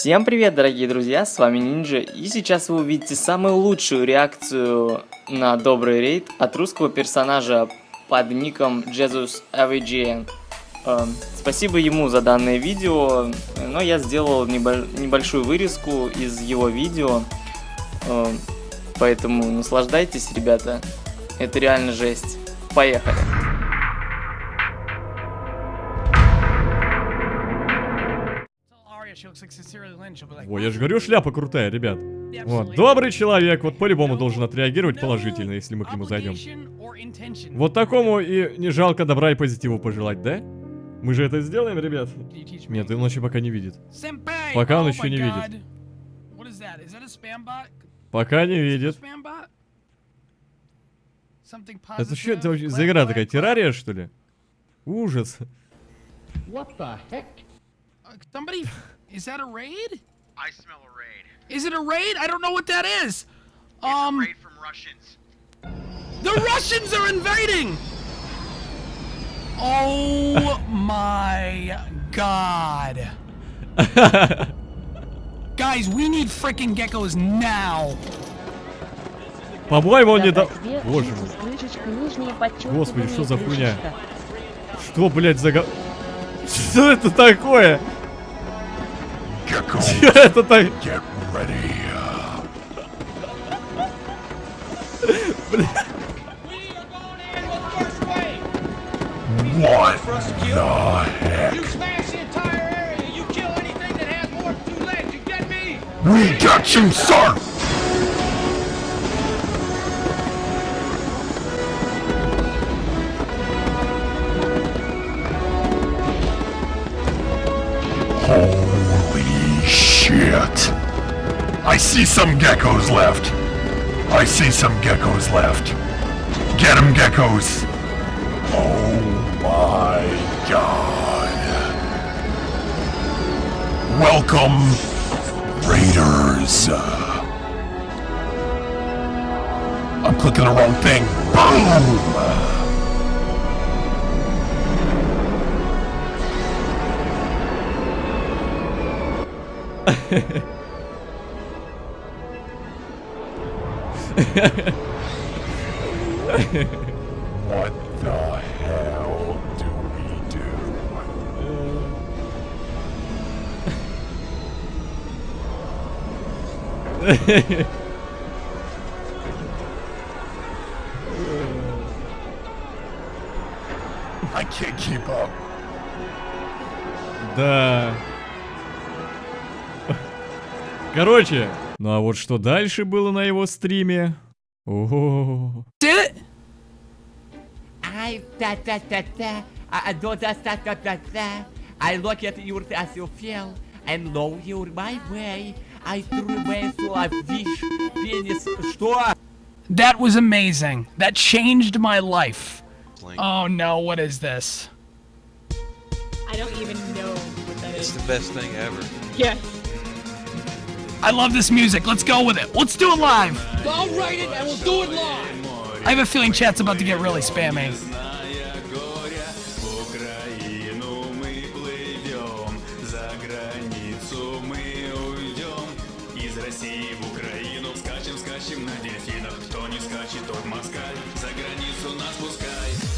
Всем привет, дорогие друзья, с вами Нинджа, и сейчас вы увидите самую лучшую реакцию на добрый рейд от русского персонажа под ником Jesus AVGN. Э, спасибо ему за данное видео, но я сделал небольшую вырезку из его видео, э, поэтому наслаждайтесь, ребята, это реально жесть. Поехали! О, я же говорю, шляпа крутая, ребят. Вот, добрый человек, вот по-любому должен отреагировать положительно, если мы к нему зайдем. Вот такому и не жалко добра и позитиву пожелать, да? Мы же это сделаем, ребят? Нет, он еще пока не видит. Пока он еще не видит. Пока не видит. Это что это вообще за игра такая? Террария, что ли? Ужас. What the heck? Somebody Is that a raid? I smell a raid. Is it a raid? I don't know what that is. It's um, a raid from Russians. The Russians are invading! Oh my god. Guys, we need freaking geckos now. По-моему, он не до... Боже мой. Господи, что за хуйня? Что, блядь, за... Что это такое? Что это так? What the heck? You smash the entire area. You kill anything that has more than two legs. You get me? We got you, sir. Shit. I see some geckos left. I see some geckos left. Get them, geckos. Oh my god. Welcome, Raiders. I'm clicking the wrong thing. Boom! What the hell do we do? I can't keep up. Да. Короче, ну а вот что дальше было на его стриме? О. I da da da da I do da da da da da I look at you as you feel and know you're my way. I threw away so I wish penis. Что? That was amazing. That changed my life. Oh no, what is this? I don't even know what that it's is. the best thing ever. Yes. I love this music. Let's go with it. Let's do it live. I'll write it and we'll do it live. I have a feeling chat's about to get really spammy. скачем на дельфинах Кто не скачет, тот москаль За границу нас пускай